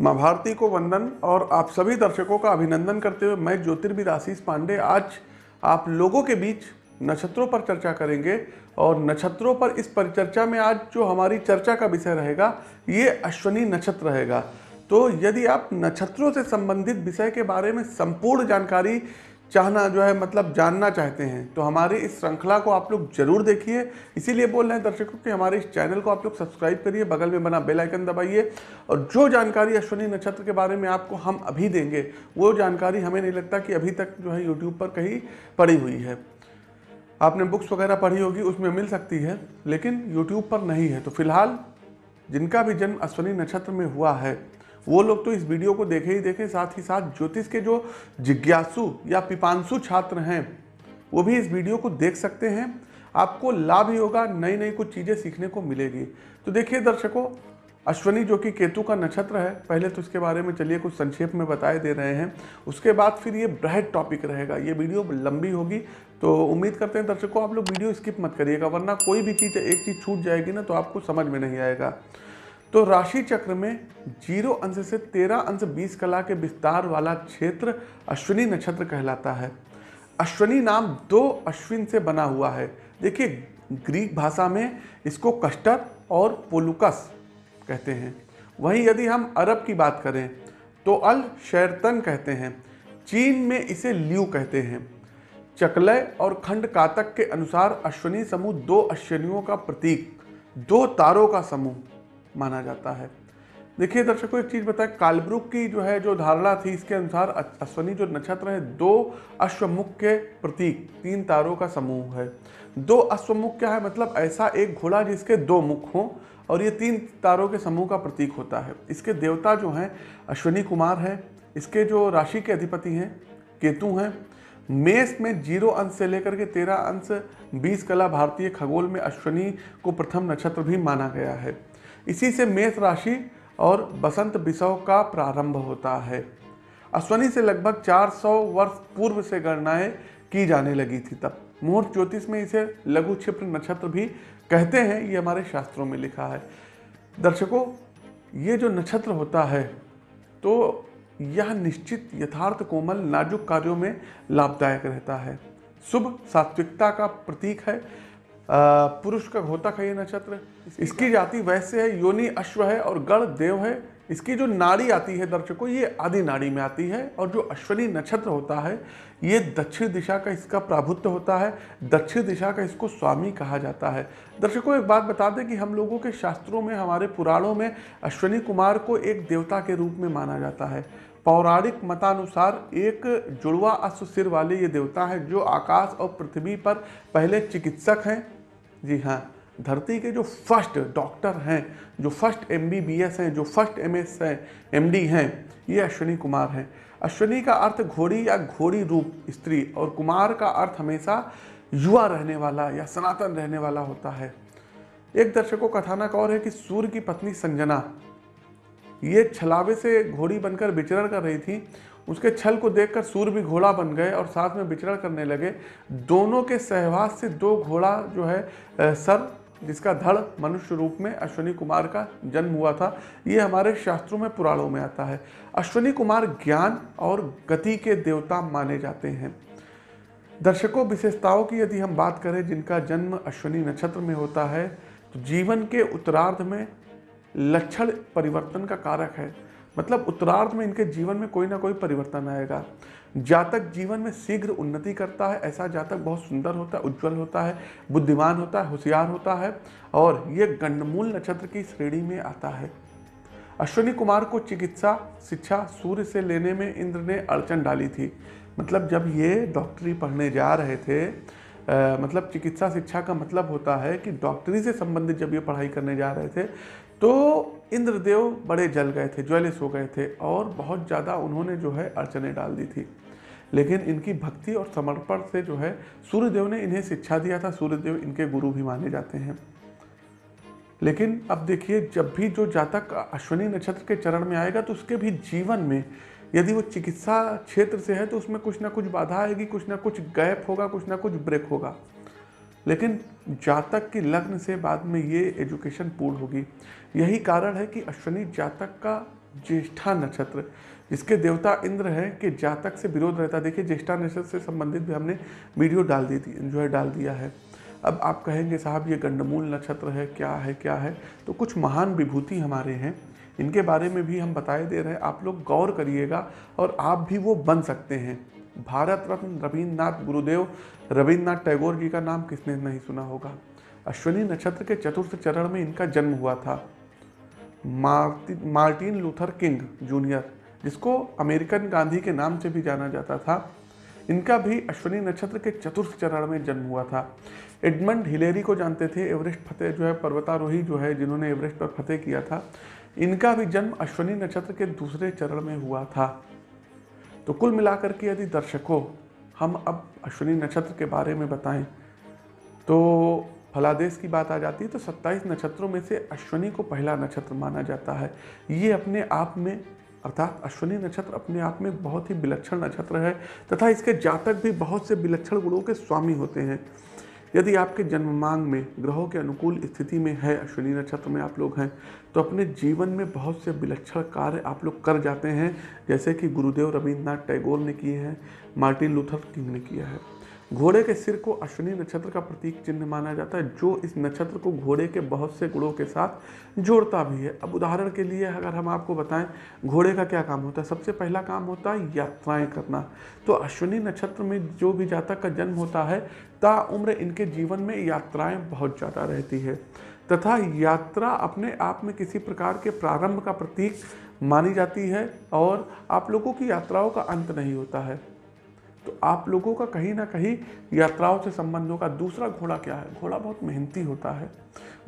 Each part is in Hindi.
माँ भारती को वंदन और आप सभी दर्शकों का अभिनंदन करते हुए मैं ज्योतिर्विद आशीष पांडे आज आप लोगों के बीच नक्षत्रों पर चर्चा करेंगे और नक्षत्रों पर इस परिचर्चा में आज जो हमारी चर्चा का विषय रहेगा, ये अश्वनी नक्षत्र रहेगा। तो यदि आप नक्षत्रों से संबंधित विषय के बारे में संपूर्ण जानकारी चाहना जो है मतलब जानना चाहते हैं। तो हमारी इस श्रृंखला को आप लोग ज़रूर देखिए। इसीलिए बोल रहे हैं दर्शकों कि हमारे इस चैनल को आप लोग सब्सक्राइब करिए, बगल में बना बेल आइकन दबाइए। और जो जानकारी अश्वनी नक्षत्र के बारे में आपको हम अभी देंगे, वो जानकारी हमें नहीं लगता कि अभी तक जो है यूट्यूब पर कहीं पड़ी हुई है। आपने बुक्स वगैरह पढ़ी होगी, उसमें मिल सकती है, लेकिन यूट्यूब पर नहीं है। तो फ़िलहाल जिनका भी जन्म अश्वनी नक्षत्र में हुआ है वो लोग तो इस वीडियो को देखे ही देखें, साथ ही साथ ज्योतिष के जो जिज्ञासु या पिपांसु छात्र हैं, वो भी इस वीडियो को देख सकते हैं। आपको लाभ ही होगा नई नई कुछ चीज़ें सीखने को मिलेगी। तो देखिए दर्शकों, अश्वनी जो कि केतु का नक्षत्र है, पहले तो इसके बारे में चलिए कुछ संक्षेप में बताए दे रहे हैं। उसके बाद फिर ये ब्रहड टॉपिक रहेगा, ये वीडियो लंबी होगी। तो उम्मीद करते हैं दर्शकों, आप लोग वीडियो स्किप मत करिएगा, वरना कोई भी चीज़, एक चीज़ छूट जाएगी ना तो आपको समझ में नहीं आएगा। तो राशि चक्र में ज़ीरो अंश से तेरह अंश बीस कला के विस्तार वाला क्षेत्र अश्विनी नक्षत्र कहलाता है। अश्विनी नाम दो अश्विन से बना हुआ है। देखिए, ग्रीक भाषा में इसको कस्टर और पोलुकस कहते हैं। वहीं यदि हम अरब की बात करें तो अल शैरतन कहते हैं। चीन में इसे ल्यू कहते हैं। चकलय और खंड कातक के अनुसार अश्विनी समूह दो अश्विनियों का प्रतीक, दो तारों का समूह। माना जाता है। देखिए दर्शकों, एक चीज़ बताएँ, कालब्रुक की जो है, जो धारणा थी, इसके अनुसार अश्वनी जो नक्षत्र है, दो अश्वमुख के प्रतीक, तीन तारों का समूह है। दो अश्वमुख क्या है? मतलब ऐसा एक घोड़ा जिसके दो मुख हों, और ये तीन तारों के समूह का प्रतीक होता है। इसके देवता जो हैं, अश्वनी कुमार है, इसके जो राशि के अधिपति हैं, केतु हैं। मेष में ज़ीरो अंश से लेकर के तेरह अंश, बीस कला भारतीय खगोल में अश्वनी को प्रथम नक्षत्र भी माना गया है। इसी से मेष राशि और बसंत विषव का प्रारंभ होता है। अश्वनी से लगभग 400 वर्ष पूर्व से गणनाएँ की जाने लगी थी तब। मुहूर्त ज्योतिष में इसे लघु क्षिप्र नक्षत्र भी कहते हैं, ये हमारे शास्त्रों में लिखा है। दर्शकों, ये जो नक्षत्र होता है तो यह निश्चित यथार्थ कोमल नाजुक कार्यों में लाभदायक रहता है। शुभ सात्विकता का प्रतीक है पुरुष का होता है ये नक्षत्र इसकी जाति वैसे है योनि अश्व है और गण देव है। इसकी जो नाड़ी आती है दर्शकों ये आदि नाड़ी में आती है और जो अश्वनी नक्षत्र होता है ये दक्षिण दिशा का इसका प्राभुत्व होता है। दक्षिण दिशा का इसको स्वामी कहा जाता है। दर्शकों एक बात बता दें कि हम लोगों के शास्त्रों में हमारे पुराणों में अश्वनी कुमार को एक देवता के रूप में माना जाता है। पौराणिक मतानुसार एक जुड़वा अश्व सिर वाले ये देवता है जो आकाश और पृथ्वी पर पहले चिकित्सक हैं। जी हाँ धरती के जो फ़र्स्ट डॉक्टर हैं, जो फ़र्स्ट एमबीबीएस हैं, जो फ़र्स्ट एम हैं एम हैं, ये अश्विनी कुमार हैं। अश्विनी का अर्थ घोड़ी या घोड़ी रूप, स्त्री, और कुमार का अर्थ हमेशा युवा रहने वाला या सनातन रहने वाला होता है। एक दर्शकों कथानक और है कि सूर्य की पत्नी संजना ये छलावे से घोड़ी बनकर विचरण कर रही थी। उसके छल को देखकर सूर्य भी घोड़ा बन गए और साथ में विचरण करने लगे। दोनों के सहवास से दो घोड़ा जो है सर, जिसका धड़ मनुष्य रूप में अश्वनी कुमार का जन्म हुआ था, ये हमारे शास्त्रों में, पुराणों में आता है। अश्वनी कुमार ज्ञान और गति के देवता माने जाते हैं। दर्शकों, विशेषताओं की यदि हम बात करें, जिनका जन्म अश्वनी नक्षत्र में होता है तो जीवन के उत्तरार्ध में लक्षण परिवर्तन का कारक है। मतलब उत्तरार्ध में इनके जीवन में कोई ना कोई परिवर्तन आएगा। जातक जीवन में शीघ्र उन्नति करता है, ऐसा जातक बहुत सुंदर होता है, उज्जवल होता है, बुद्धिमान होता है, होशियार होता है और ये गंडमूल नक्षत्र की श्रेणी में आता है। अश्विनी कुमार को चिकित्सा, शिक्षा, सूर्य से लेने में इंद्र ने अड़चन डाली थी। मतलब जब ये डॉक्टरी पढ़ने जा रहे थे आ, मतलब चिकित्सा शिक्षा का मतलब होता है कि डॉक्टरी से संबंधित जब ये पढ़ाई करने जा रहे थे तो इंद्रदेव बड़े जल गए थे ज्वेलिस हो गए थे और बहुत ज़्यादा उन्होंने जो है अड़चने डाल दी थी। लेकिन इनकी भक्ति और समर्पण से जो है सूर्यदेव ने इन्हें शिक्षा दिया था सूर्यदेव इनके गुरु भी माने जाते हैं। लेकिन अब देखिए जब भी जो जातक अश्वनी नक्षत्र के चरण में आएगा तो उसके भी जीवन में यदि वो चिकित्सा क्षेत्र से है तो उसमें कुछ ना कुछ बाधा आएगी, कुछ ना कुछ गैप होगा, कुछ ना कुछ ब्रेक होगा। लेकिन जातक की लग्न से बाद में ये एजुकेशन पूर्ण होगी। यही कारण है कि अश्वनी जातक का ज्येष्ठा नक्षत्र, जिसके देवता इंद्र है, कि जातक से विरोध रहता देखिए, ज्येष्ठा नक्षत्र से संबंधित भी हमने वीडियो डाल दी थी, जो है डाल दिया है। अब आप कहेंगे, साहब, ये गंडमूल नक्षत्र है, क्या है क्या है? तो कुछ महान विभूति हमारे हैं। इनके बारे में भी हम बताए दे रहे हैं। आप लोग गौर करिएगा और आप भी वो बन सकते हैं। भारत रत्न रविन्द्रनाथ गुरुदेव। रविन्द्रनाथ टैगोर जी का नाम किसने नहीं सुना होगा? अश्विनी नक्षत्र के चतुर्थ चरण में इनका जन्म हुआ था। मार्टिन लूथर किंग जूनियर, जिसको अमेरिकन गांधी के नाम से भी जाना जाता था। इनका भी अश्विनी नक्षत्र के चतुर्थ चरण में जन्म हुआ था। एडमंड हिलेरी को जानते थे। एवरेस्ट फतेह जो है, पर्वतारोही जो है, जिन्होंने एवरेस्ट पर फतेह किया था। इनका भी जन्म अश्विनी नक्षत्र के दूसरे चरण में हुआ था। तो कुल मिलाकर के यदि दर्शकों, हम अब अश्विनी नक्षत्र के बारे में बताएँ तो फलादेश की बात आ जाती है तो 27 नक्षत्रों में से अश्विनी को पहला नक्षत्र माना जाता है। ये अपने आप में, अर्थात अश्विनी नक्षत्र अपने आप में बहुत ही विलक्षण नक्षत्र है, तथा इसके जातक भी बहुत से विलक्षण गुणों के स्वामी होते हैं। यदि आपके जन्म मांग में, ग्रहों के अनुकूल स्थिति में है अश्विनी नक्षत्र में आप लोग हैं तो अपने जीवन में बहुत से विलक्षण कार्य आप लोग कर जाते हैं, जैसे कि गुरुदेव रविन्द्रनाथ टैगोर ने किए हैं, मार्टिन लूथर किंग ने किया है। घोड़े के सिर को अश्विनी नक्षत्र का प्रतीक चिन्ह माना जाता है, जो इस नक्षत्र को घोड़े के बहुत से गुणों के साथ जोड़ता भी है। अब उदाहरण के लिए अगर हम आपको बताएँ, घोड़े का क्या काम होता है? सबसे पहला काम होता है यात्राएँ करना। तो अश्विनी नक्षत्र में जो भी जातक का जन्म होता है ताउम्र इनके जीवन में यात्राएँ बहुत ज़्यादा रहती है। तथा यात्रा अपने आप में किसी प्रकार के प्रारंभ का प्रतीक मानी जाती है और आप लोगों की यात्राओं का अंत नहीं होता है। तो आप लोगों का कहीं ना कहीं यात्राओं से संबंध होगा दूसरा घोड़ा क्या है? घोड़ा बहुत मेहनती होता है,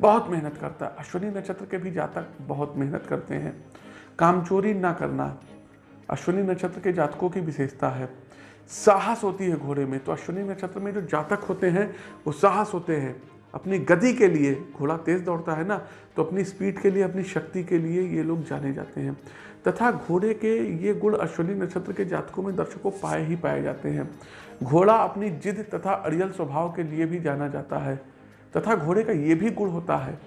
बहुत मेहनत करता है। अश्विनी नक्षत्र के भी जातक बहुत मेहनत करते हैं। काम चोरी ना करना, अश्विनी नक्षत्र के जातकों की विशेषता है। साहस होती है घोड़े में तो अश्विनी नक्षत्र में जो जातक होते हैं, वो साहस होते हैं। अपनी गति के लिए, घोड़ा तेज दौड़ता है ना तो अपनी स्पीड के लिए, अपनी शक्ति के लिए ये लोग जाने जाते हैं। तथा घोड़े के ये गुण अश्विनी नक्षत्र के जातकों में दर्शकों पाए ही पाए जाते हैं। घोड़ा अपनी जिद तथा अड़ियल स्वभाव के लिए भी जाना जाता है, तथा घोड़े का ये भी गुण होता है।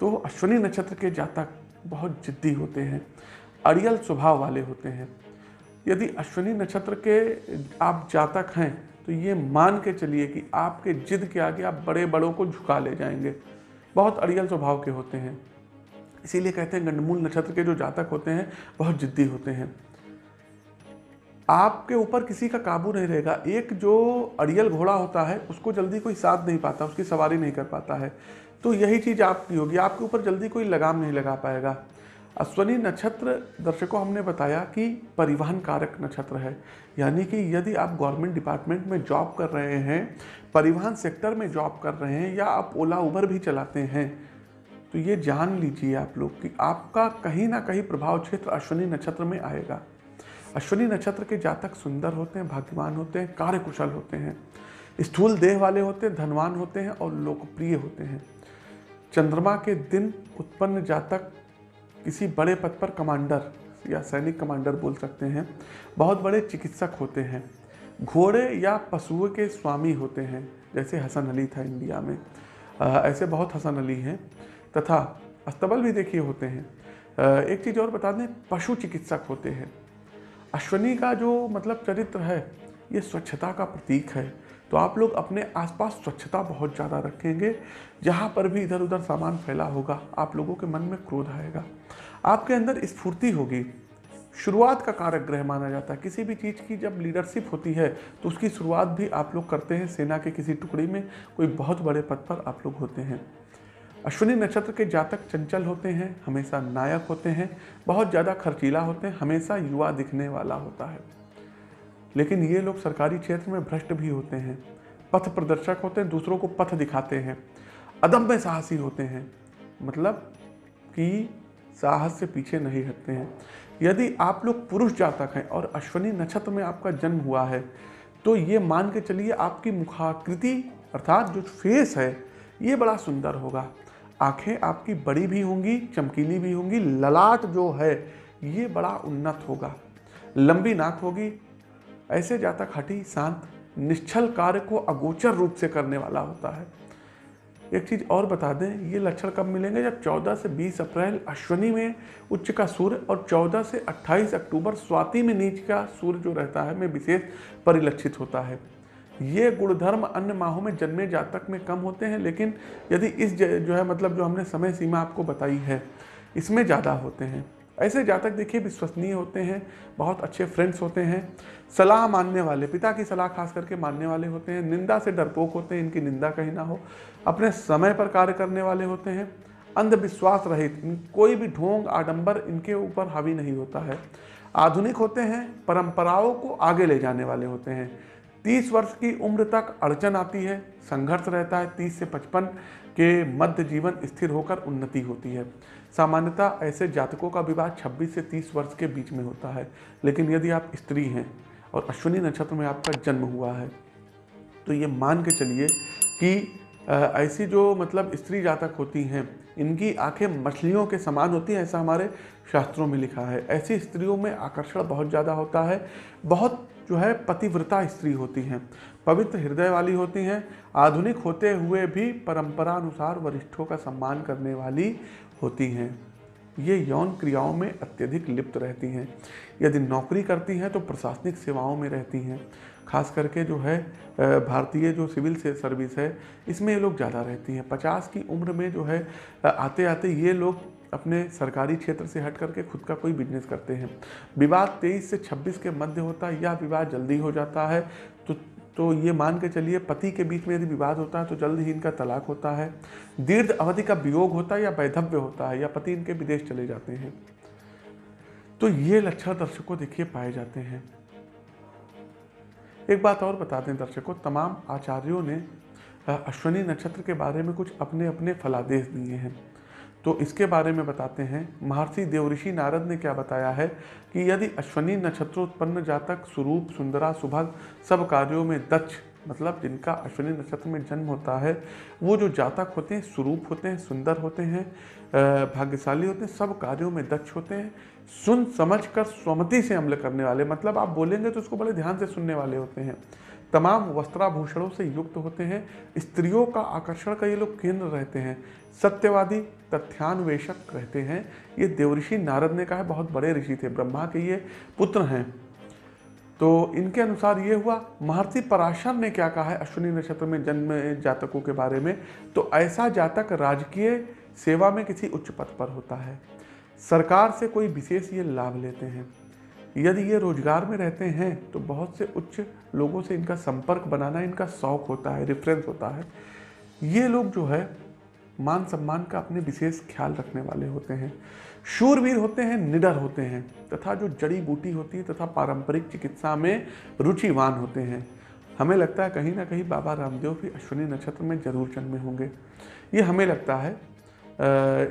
तो अश्विनी नक्षत्र के जातक बहुत जिद्दी होते हैं, अड़ियल स्वभाव वाले होते हैं। यदि अश्विनी नक्षत्र के आप जातक हैं तो ये मान के चलिए कि आपके जिद के आगे आप बड़े बड़ों को झुका ले जाएँगे। बहुत अड़ियल स्वभाव के होते हैं। इसीलिए कहते हैं गंडमूल नक्षत्र के जो जातक होते हैं, बहुत जिद्दी होते हैं। आपके ऊपर किसी का काबू नहीं रहेगा। एक जो अड़ियल घोड़ा होता है, उसको जल्दी कोई साथ नहीं पाता, उसकी सवारी नहीं कर पाता है। तो यही चीज़ आपकी होगी। आपके ऊपर जल्दी कोई लगाम नहीं लगा पाएगा। अश्वनी नक्षत्र दर्शकों, हमने बताया कि परिवहन कारक नक्षत्र है। यानी कि यदि आप गवर्नमेंट डिपार्टमेंट में जॉब कर रहे हैं, परिवहन सेक्टर में जॉब कर रहे हैं, या आप ओला, उबर भी चलाते हैं तो ये जान लीजिए आप लोग कि आपका कहीं ना कहीं प्रभाव क्षेत्र अश्विनी नक्षत्र में आएगा। अश्विनी नक्षत्र के जातक सुंदर होते हैं भाग्यवान होते हैं कार्यकुशल होते हैं स्थूल देह वाले होते हैं धनवान होते हैं और लोकप्रिय होते हैं। चंद्रमा के दिन उत्पन्न जातक किसी बड़े पद पर कमांडर या सैनिक कमांडर बोल सकते हैं। बहुत बड़े चिकित्सक होते हैं। घोड़े या पशुओं के स्वामी होते हैं जैसे हसन अली था इंडिया में। आ, ऐसे बहुत हसन अली हैं। तथा अस्तबल भी देखिए होते हैं। एक चीज़ और बता दें, पशु चिकित्सक होते हैं। अश्वनी का जो मतलब चरित्र है, ये स्वच्छता का प्रतीक है। तो आप लोग अपने आसपास स्वच्छता बहुत ज़्यादा रखेंगे, जहाँ पर भी इधर उधर सामान फैला होगा, आप लोगों के मन में क्रोध आएगा। आपके अंदर स्फूर्ति होगी। शुरुआत का कारक ग्रह माना जाता है। किसी भी चीज़ की जब लीडरशिप होती है तो उसकी शुरुआत भी आप लोग करते हैं। सेना के किसी टुकड़ी में कोई बहुत बड़े पद पर आप लोग होते हैं। अश्विनी नक्षत्र के जातक चंचल होते हैं, हमेशा नायक होते हैं, बहुत ज़्यादा खर्चीला होते हैं, हमेशा युवा दिखने वाला होता है। लेकिन ये लोग सरकारी क्षेत्र में भ्रष्ट भी होते हैं, पथ प्रदर्शक होते हैं, दूसरों को पथ दिखाते हैं, अदम्य साहसी होते हैं। मतलब कि साहस से पीछे नहीं हटते हैं। यदि आप लोग पुरुष जातक हैं और अश्वनी नक्षत्र में आपका जन्म हुआ है तो ये मान के चलिए आपकी मुखाकृति, अर्थात जो फेस है, ये बड़ा सुंदर होगा। आँखें आपकी बड़ी भी होंगी, चमकीली भी होंगी, ललाट जो है, ये बड़ा उन्नत होगा। लंबी नाक होगी, ऐसे जातक हटी शांत, निश्चल कार्य को अगोचर रूप से करने वाला होता है। एक चीज़ और बता दें, ये लक्षण कब मिलेंगे? जब 14 से 20 अप्रैल अश्वनी में उच्च का सूर्य और 14 से 28 अक्टूबर स्वाति में नीच का सूर्य जो रहता है में विशेष परिलक्षित होता है। ये गुणधर्म अन्य माहों में जन्मे जातक में कम होते हैं, लेकिन यदि इस जो है मतलब जो हमने समय सीमा आपको बताई है, इसमें ज़्यादा होते हैं। ऐसे जातक देखिए, विश्वसनीय होते हैं, बहुत अच्छे फ्रेंड्स होते हैं, सलाह मानने वाले, पिता की सलाह खास करके मानने वाले होते हैं, निंदा से डरपोक होते हैं, इनकी निंदा कहीं ना हो, अपने समय पर कार्य करने वाले होते हैं, अंधविश्वास रहित कोई भी ढोंग, आडंबर इनके ऊपर हावी नहीं होता है। आधुनिक होते हैं, परंपराओं को आगे ले जाने वाले होते हैं तीस वर्ष की उम्र तक अड़चन आती है, संघर्ष रहता है, तीस से पचपन के मध्य जीवन स्थिर होकर उन्नति होती है। सामान्यतः ऐसे जातकों का विवाह 26 से 30 वर्ष के बीच में होता है, लेकिन यदि आप स्त्री हैं और अश्विनी नक्षत्र में आपका जन्म हुआ है तो ये मान के चलिए कि ऐसी जो मतलब स्त्री जातक होती हैं, इनकी आँखें मछलियों के समान होती हैं, ऐसा हमारे शास्त्रों में लिखा है। ऐसी स्त्रियों में आकर्षण बहुत ज़्यादा होता है, बहुत जो है पतिव्रता स्त्री होती हैं, पवित्र हृदय वाली होती हैं, आधुनिक होते हुए भी परंपरा अनुसार वरिष्ठों का सम्मान करने वाली होती हैं। ये यौन क्रियाओं में अत्यधिक लिप्त रहती हैं। यदि नौकरी करती हैं तो प्रशासनिक सेवाओं में रहती हैं। खास करके जो है भारतीय जो सिविल से सर्विस है, इसमें ये लोग ज़्यादा रहती हैं। पचास की उम्र में जो है आते आते ये लोग अपने सरकारी क्षेत्र से हट करके खुद का कोई बिज़नेस करते हैं। विवाह तेईस से छब्बीस के मध्य होता है या विवाह जल्दी हो जाता है तो तो ये मान के चलिए पति के बीच में यदि विवाद होता है तो जल्द ही इनका तलाक होता है। दीर्घ अवधि का वियोग होता है या वैधव्य होता है या पति इनके विदेश चले जाते हैं। तो ये लक्षण दर्शकों देखिए पाए जाते हैं। एक बात और बता दें दर्शकों, तमाम आचार्यों ने, अश्वनी नक्षत्र के बारे में कुछ अपने अपने फलादेश दिए हैं। तो इसके बारे में बताते हैं, महर्षि देवऋषि नारद ने क्या बताया है कि यदि अश्वनी नक्षत्र उत्पन्न जातक स्वरूप सुंदरा, सुभग सब कार्यों में दक्ष मतलब जिनका अश्विनी नक्षत्र में जन्म होता है, वो जो जातक होते हैं स्वरूप होते हैं, सुंदर होते हैं भाग्यशाली होते हैं, सब कार्यों में दक्ष होते हैं सुन समझ कर स्वमति से अमल करने वाले। मतलब आप बोलेंगे तो उसको बड़े ध्यान से सुनने वाले होते हैं। तमाम वस्त्राभूषणों से युक्त होते हैं। स्त्रियों का आकर्षण का ये लोग केंद्र रहते हैं। सत्यवादी तथ्यान्वेषक रहते हैं। ये देवऋषि नारद ने कहा है, बहुत बड़े ऋषि थे, ब्रह्मा के ये पुत्र हैं। तो इनके अनुसार ये हुआ, महर्षि पराशर ने क्या कहा है अश्विनी नक्षत्र में जन्म जातकों के बारे में? तो ऐसा जातक राजकीय सेवा में किसी उच्च पद पर होता है। सरकार से कोई विशेष ये लाभ लेते हैं। यदि ये रोज़गार में रहते हैं तो बहुत से उच्च लोगों से इनका संपर्क बनाना, इनका शौक होता है रेफरेंस होता है। ये लोग जो है, मान सम्मान का अपने विशेष ख्याल रखने वाले होते हैं। शूरवीर होते हैं, निडर होते हैं, तथा जो जड़ी बूटी होती है, तथा पारंपरिक चिकित्सा में रुचिवान होते हैं। हमें लगता है कहीं ना कहीं बाबा रामदेव भी अश्विनी नक्षत्र में ज़रूर जन्मे होंगे। ये हमें लगता है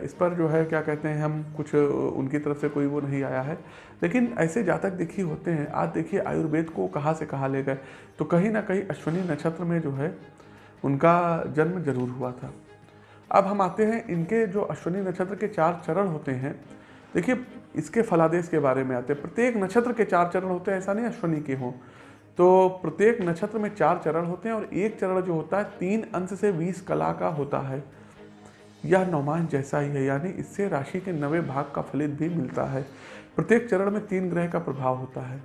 इस पर जो है, क्या कहते हैं, हम कुछ उनकी तरफ़ से कोई वो नहीं आया है। लेकिन ऐसे जातक देखिए होते हैं। आज देखिए, आयुर्वेद को कहाँ से कहाँ ले गए। तो कहीं ना कहीं अश्विनी नक्षत्र में जो है, उनका जन्म ज़रूर हुआ था। अब हम आते हैं इनके जो अश्विनी नक्षत्र के चार चरण होते हैं। देखिए, इसके फलादेश के बारे में आते हैं। प्रत्येक नक्षत्र के चार चरण होते हैं, ऐसा नहीं अश्विनी के हों। तो प्रत्येक नक्षत्र में चार चरण होते हैं और एक चरण जो होता है, तीन अंश से बीस कला का होता है। यह नौमान जैसा ही है, यानी इससे राशि के नवे भाग का फलित भी मिलता है। प्रत्येक चरण में तीन ग्रह का प्रभाव होता है।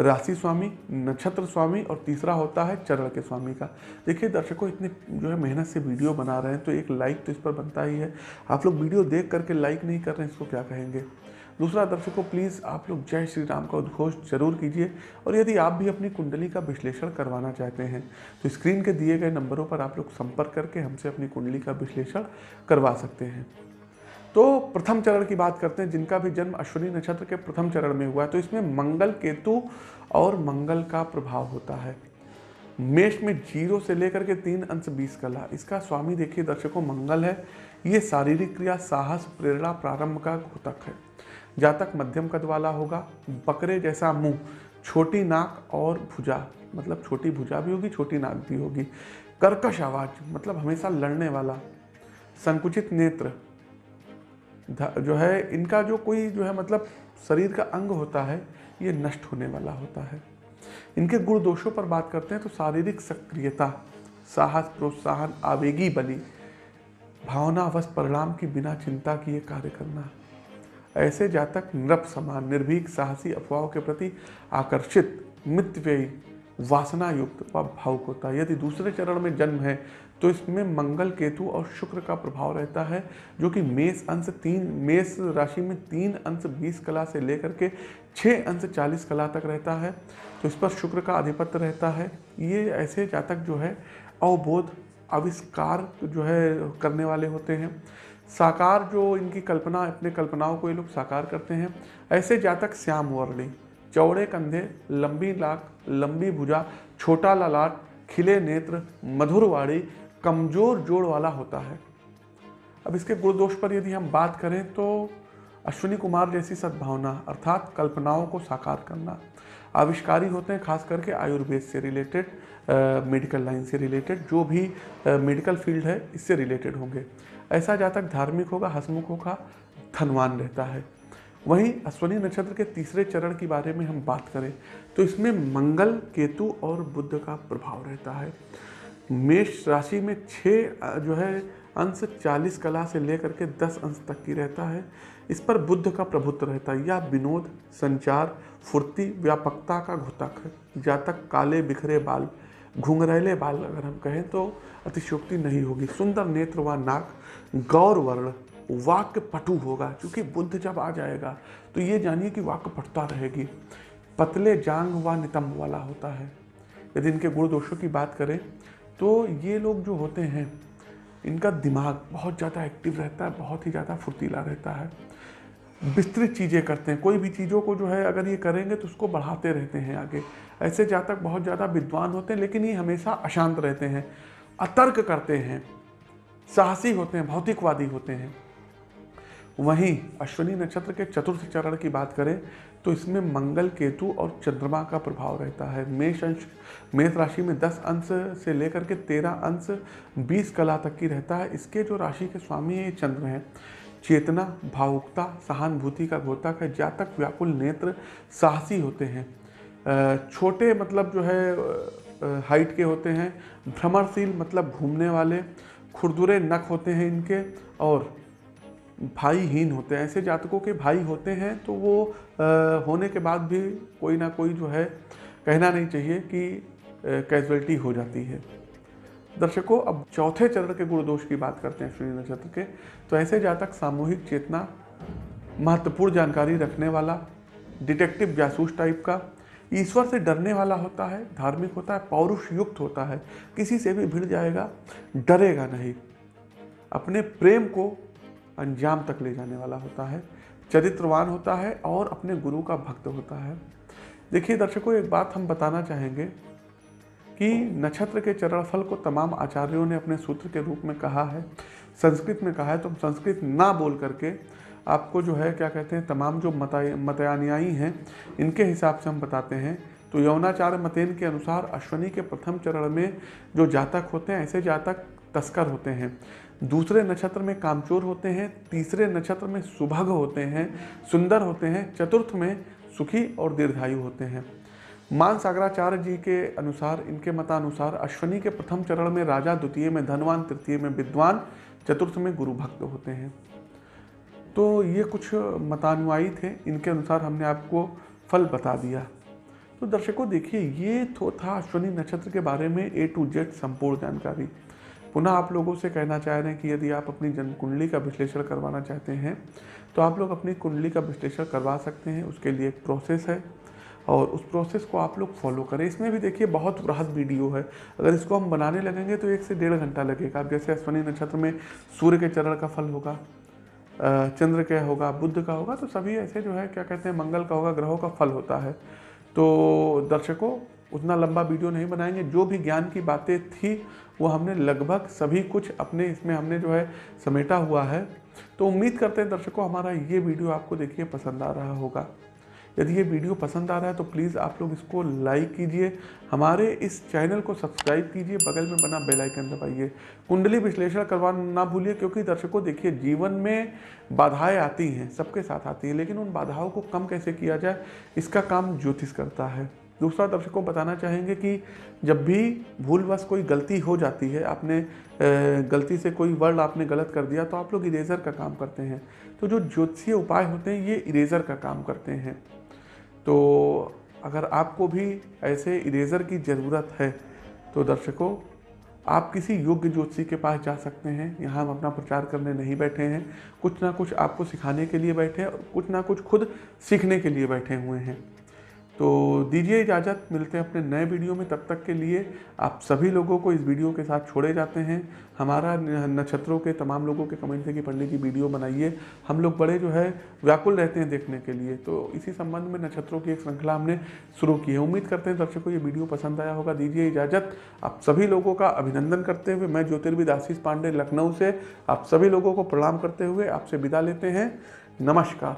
राशि स्वामी, नक्षत्र स्वामी और तीसरा होता है चरण के स्वामी का। देखिए, दर्शकों, इतने जो है मेहनत से वीडियो बना रहे हैं तो एक लाइक तो इस पर बनता ही है। आप लोग वीडियो देख करके लाइक नहीं कर रहे हैं, इसको क्या कहेंगे? दूसरा दर्शकों प्लीज़ आप लोग जय श्री राम का उद्घोष ज़रूर कीजिए और यदि आप भी अपनी कुंडली का विश्लेषण करवाना चाहते हैं तो स्क्रीन के दिए गए नंबरों पर आप लोग संपर्क करके हमसे अपनी कुंडली का विश्लेषण करवा सकते हैं। तो प्रथम चरण की बात करते हैं, जिनका भी जन्म अश्विनी नक्षत्र के प्रथम चरण में हुआ है तो इसमें मंगल केतु और मंगल का प्रभाव होता है। मेष में ज़ीरो से लेकर के तीन अंश बीस कला, इसका स्वामी देखिए दर्शकों, मंगल है, ये शारीरिक क्रिया, साहस, प्रेरणा, प्रारंभ का घोतक है। जातक मध्यम कद वाला होगा, बकरे जैसा मुँह, छोटी नाक और भुजा मतलब छोटी भुजा भी होगी, छोटी नाक भी होगी। कर्कश आवाज़ मतलब हमेशा लड़ने वाला, संकुचित नेत्र जो है, इनका जो कोई, जो है मतलब शरीर का अंग होता है, ये नष्ट होने वाला होता है। इनके गुण दोषों पर बात करते हैं तो शारीरिक सक्रियता, साहस, प्रोत्साहन, आवेगी बली, भावनावश परिणाम की बिना चिंता किए कार्य करना। ऐसे जातक, नृप समान, निर्भीक, साहसी अफवाहों के प्रति आकर्षित, मितव्ययी वासना युक्त व भावुक होता है यदि दूसरे चरण में जन्म है तो इसमें मंगल, केतु और शुक्र का प्रभाव रहता है, जो कि मेष अंश तीन, मेष राशि में तीन अंश बीस कला से लेकर के छः अंश चालीस कला तक रहता है तो इस पर शुक्र का आधिपत्य रहता है। ये ऐसे जातक जो है, अवबोध, आविष्कार जो है, करने वाले होते हैं। साकार जो इनकी कल्पना, अपने कल्पनाओं को ये लोग साकार करते हैं। ऐसे जातक श्याम वर्णी चौड़े कंधे, लंबी लाख लंबी भुजा, छोटा ललाट, खिले नेत्र, मधुर वाणी, कमज़ोर जोड़ वाला होता है। अब इसके गुण दोष पर यदि हम बात करें तो अश्विनी कुमार जैसी सद्भावना, अर्थात कल्पनाओं को साकार करना, आविष्कारी होते हैं, खास करके आयुर्वेद से रिलेटेड मेडिकल लाइन से रिलेटेड, जो भी मेडिकल फ़ील्ड है, इससे रिलेटेड होंगे। ऐसा जातक धार्मिक होगा, हसमुख होगा, धनवान रहता है। वहीं अश्वनी नक्षत्र के तीसरे चरण के बारे में हम बात करें तो इसमें मंगल, केतु और बुद्ध का प्रभाव रहता है। मेष राशि में छः जो है, अंश चालीस कला से लेकर के दस अंश तक की रहता है। इस पर बुद्ध का प्रभुत्व रहता है, या विनोद, संचार, फुर्ती, व्यापकता का घुतक है। जातक काले बिखरे बाल घुंघरैले बाल अगर हम कहें तो अतिशोक्ति नहीं होगी। सुंदर नेत्र व नाक, गौर वर्ण वाक्य पटु होगा, क्योंकि बुद्ध जब आ जाएगा तो ये जानिए कि वाक्य पटता रहेगी। पतले जांग व नितंब वाला होता है। यदि इनके गुण दोषों की बात करें तो ये लोग जो होते हैं, इनका दिमाग बहुत ज़्यादा एक्टिव रहता है, बहुत ही ज़्यादा फुर्तीला रहता है। विस्तृत चीज़ें करते हैं। कोई भी चीज़ों को जो है अगर ये करेंगे तो उसको बढ़ाते रहते हैं आगे। ऐसे जातक बहुत ज़्यादा विद्वान होते हैं, लेकिन ये हमेशा अशांत रहते हैं, अतर्क करते हैं, साहसी होते हैं, भौतिकवादी होते हैं। वहीं अश्विनी नक्षत्र के चतुर्थ चरण की बात करें तो इसमें मंगल, केतु और चंद्रमा का प्रभाव रहता है। मेष अंश, मेष राशि में 10 अंश से लेकर के 13 अंश 20 कला तक की रहता है। इसके जो राशि के स्वामी है चंद्र हैं। चेतना, भावुकता, सहानुभूति का घोतक है, जातक, व्याकुल नेत्र, साहसी होते हैं। छोटे मतलब जो है हाइट के होते हैं भ्रमरशील मतलब घूमने वाले, खुरदुरे नख होते हैं इनके और भाईहीन होते हैं। ऐसे जातकों के भाई होते हैं तो वो होने के बाद भी कोई ना कोई जो है, कहना नहीं चाहिए कि कैजुअलिटी हो जाती है। दर्शकों, अब चौथे चरण के गुण दोष की बात करते हैं श्री नक्षत्र के। तो ऐसे जातक सामूहिक चेतना, महत्वपूर्ण जानकारी रखने वाला, डिटेक्टिव जासूस टाइप का, ईश्वर से डरने वाला होता है, धार्मिक होता है पौरुष युक्त होता है, किसी से भी भिड़ जाएगा, डरेगा नहीं। अपने प्रेम को अंजाम तक ले जाने वाला होता है, चरित्रवान होता है और अपने गुरु का भक्त होता है। देखिए दर्शकों, एक बात हम बताना चाहेंगे कि नक्षत्र के चरण फल को तमाम आचार्यों ने अपने सूत्र के रूप में कहा है, संस्कृत में कहा है तो संस्कृत ना बोल करके आपको जो है, क्या कहते हैं, तमाम जो मता हैं, इनके हिसाब से हम बताते हैं। तो यौनाचार्य मतेन के अनुसार अश्वनी के प्रथम चरण में जो जातक होते हैं, ऐसे जातक तस्कर होते हैं। दूसरे नक्षत्र में कामचोर होते हैं, तीसरे नक्षत्र में सुभग होते हैं, सुंदर होते हैं, चतुर्थ में सुखी और दीर्घायु होते हैं। मान सागराचार्य जी के अनुसार, इनके मतानुसार अश्वनी के प्रथम चरण में राजा, द्वितीय में धनवान, तृतीय में विद्वान, चतुर्थ में गुरु भक्त होते हैं। तो ये कुछ मतानुयायी थे, इनके अनुसार हमने आपको फल बता दिया। तो दर्शकों, देखिए, ये तो था अश्वनी नक्षत्र के बारे में ए टू जेड संपूर्ण जानकारी। पुनः आप लोगों से कहना चाह रहे हैं कि यदि आप अपनी जन्म कुंडली का विश्लेषण करवाना चाहते हैं तो आप लोग अपनी कुंडली का विश्लेषण करवा सकते हैं। उसके लिए एक प्रोसेस है। और उस प्रोसेस को आप लोग फॉलो करें। इसमें भी देखिए, बहुत वृहद वीडियो है। अगर इसको हम बनाने लगेंगे तो एक से डेढ़ घंटा लगेगा। जैसे अश्वनी नक्षत्र में सूर्य के चरण का फल होगा चंद्र का होगा बुद्ध का होगा तो सभी ऐसे जो है, क्या कहते हैं, मंगल का होगा, ग्रहों का फल होता है। तो दर्शकों, उतना लंबा वीडियो नहीं बनाएँगे। जो भी ज्ञान की बातें थी, वो हमने लगभग सभी कुछ अपने इसमें हमने जो है, समेटा हुआ है। तो उम्मीद करते हैं दर्शकों, हमारा ये वीडियो आपको देखिए, पसंद आ रहा होगा। यदि ये वीडियो पसंद आ रहा है तो प्लीज़ आप लोग इसको लाइक कीजिए, हमारे इस चैनल को सब्सक्राइब कीजिए, बगल में बना बेल आइकन दबाइए। कुंडली विश्लेषण करवाना ना भूलिए, क्योंकि दर्शकों देखिए, जीवन में बाधाएँ आती हैं, सबके साथ आती हैं, लेकिन उन बाधाओं को कम कैसे किया जाए, इसका काम ज्योतिष करता है। दूसरा, दर्शकों बताना चाहेंगे कि जब भी भूलवश कोई गलती हो जाती है, आपने गलती से कोई वर्ड आपने गलत कर दिया तो आप लोग इरेज़र का काम करते हैं। तो जो ज्योतिषीय उपाय होते हैं, ये इरेज़र का काम करते हैं। तो अगर आपको भी ऐसे इरेज़र की ज़रूरत है तो दर्शकों, आप किसी योग्य ज्योतिषी के पास जा सकते हैं। यहाँ हम अपना प्रचार करने नहीं बैठे हैं। कुछ ना कुछ आपको सिखाने के लिए बैठे हैं और कुछ ना कुछ खुद सीखने के लिए बैठे हुए हैं। तो दीजिए इजाज़त, मिलते हैं अपने नए वीडियो में, तब तक के लिए आप सभी लोगों को इस वीडियो के साथ छोड़े जाते हैं। हमारा नक्षत्रों के, तमाम लोगों के कमेंट थे कि पंडित जी वीडियो बनाइए। हम लोग बड़े जो है, व्याकुल रहते हैं देखने के लिए। तो इसी संबंध में नक्षत्रों की एक श्रृंखला हमने शुरू की है। उम्मीद करते हैं दर्शकों, ये वीडियो पसंद आया होगा। दीजिए इजाज़त। आप सभी लोगों का अभिनंदन करते हुए, मैं ज्योतिर्विद आशीष पांडे लखनऊ से आप सभी लोगों को प्रणाम करते हुए आपसे विदा लेते हैं। नमस्कार।